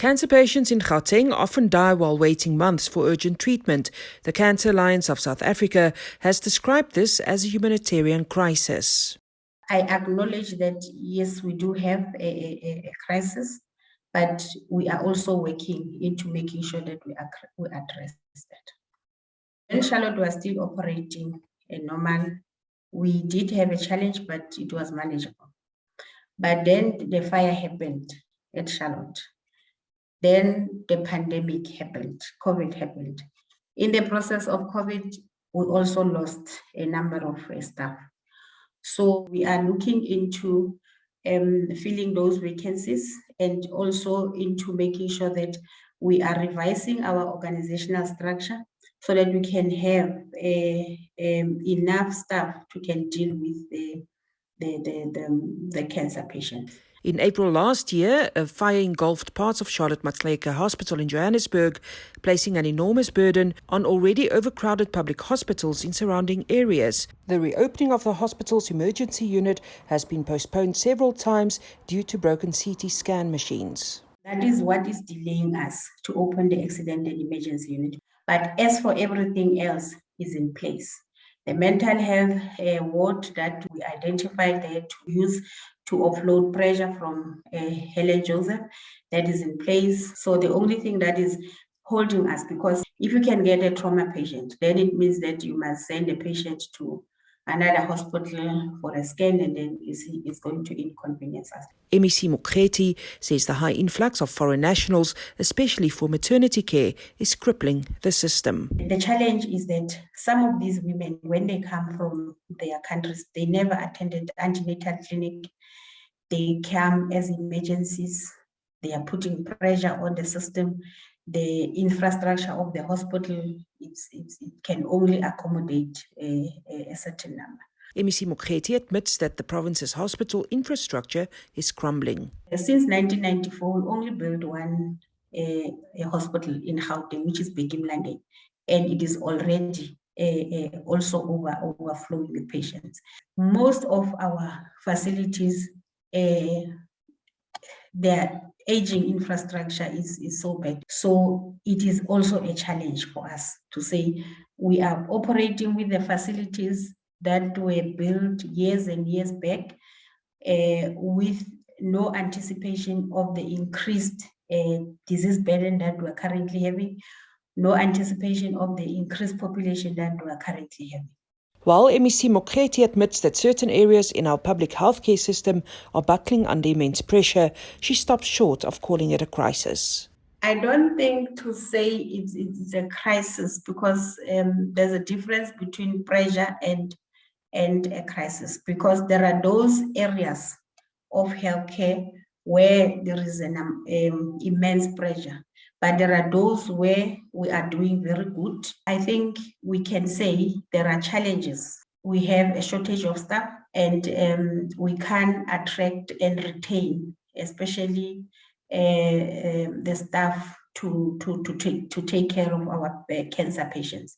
Cancer patients in Gauteng often die while waiting months for urgent treatment. The Cancer Alliance of South Africa has described this as a humanitarian crisis. I acknowledge that, yes, we do have a, a, a crisis, but we are also working into making sure that we, we address that. When Charlotte was still operating a normal, we did have a challenge, but it was manageable. But then the fire happened at Charlotte then the pandemic happened, COVID happened. In the process of COVID, we also lost a number of staff. So we are looking into um, filling those vacancies and also into making sure that we are revising our organizational structure so that we can have a, uh, um, enough staff to can deal with the, the, the, the, the cancer patients. In April last year, a fire engulfed parts of Charlotte Maxeke Hospital in Johannesburg, placing an enormous burden on already overcrowded public hospitals in surrounding areas. The reopening of the hospital's emergency unit has been postponed several times due to broken CT scan machines. That is what is delaying us to open the accident and emergency unit. But as for everything else is in place. The mental health uh, ward that we identified there to use to offload pressure from uh, Helen Joseph that is in place. So the only thing that is holding us, because if you can get a trauma patient, then it means that you must send the patient to another hospital for a scan and then it's going to inconvenience us. MEC Mokgethi says the high influx of foreign nationals, especially for maternity care, is crippling the system. The challenge is that some of these women, when they come from their countries, they never attended antenatal clinic. They come as emergencies. They are putting pressure on the system the infrastructure of the hospital it's, it's, it can only accommodate a, a certain number. MEC Mokgethi admits that the province's hospital infrastructure is crumbling. Since 1994, we only built one a hospital in Gauteng, which is Bheki Mlangeni, and it is already uh, also over overflowing with patients. Most of our facilities, uh, their aging infrastructure is, is so bad. So it is also a challenge for us to say we are operating with the facilities that were built years and years back uh, with no anticipation of the increased uh, disease burden that we're currently having, no anticipation of the increased population that we're currently having. While MEC Mokgethi admits that certain areas in our public healthcare system are buckling under immense pressure, she stops short of calling it a crisis. I don't think to say it's, it's a crisis because um, there's a difference between pressure and and a crisis because there are those areas of healthcare where there is an um, immense pressure but there are those where we are doing very good. I think we can say there are challenges. We have a shortage of staff and um, we can attract and retain, especially uh, uh, the staff to, to, to, take, to take care of our uh, cancer patients.